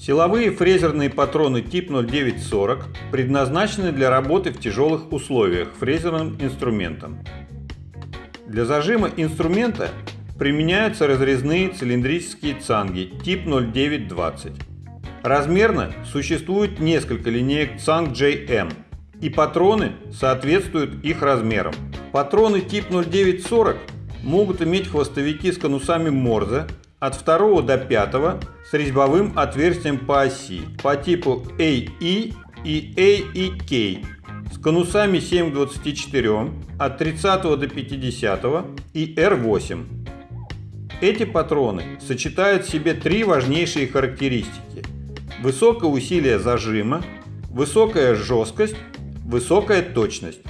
Силовые фрезерные патроны тип 0940 предназначены для работы в тяжелых условиях фрезерным инструментом. Для зажима инструмента применяются разрезные цилиндрические цанги тип 0920. Размерно существует несколько линеек цанг JM, и патроны соответствуют их размерам. Патроны тип 0940 могут иметь хвостовики с конусами Морзе от 2 до 5 с резьбовым отверстием по оси по типу AE и AEK с конусами 7 к 24 от 30 до 50 и R8. Эти патроны сочетают в себе три важнейшие характеристики. Высокое усилие зажима, высокая жесткость, высокая точность.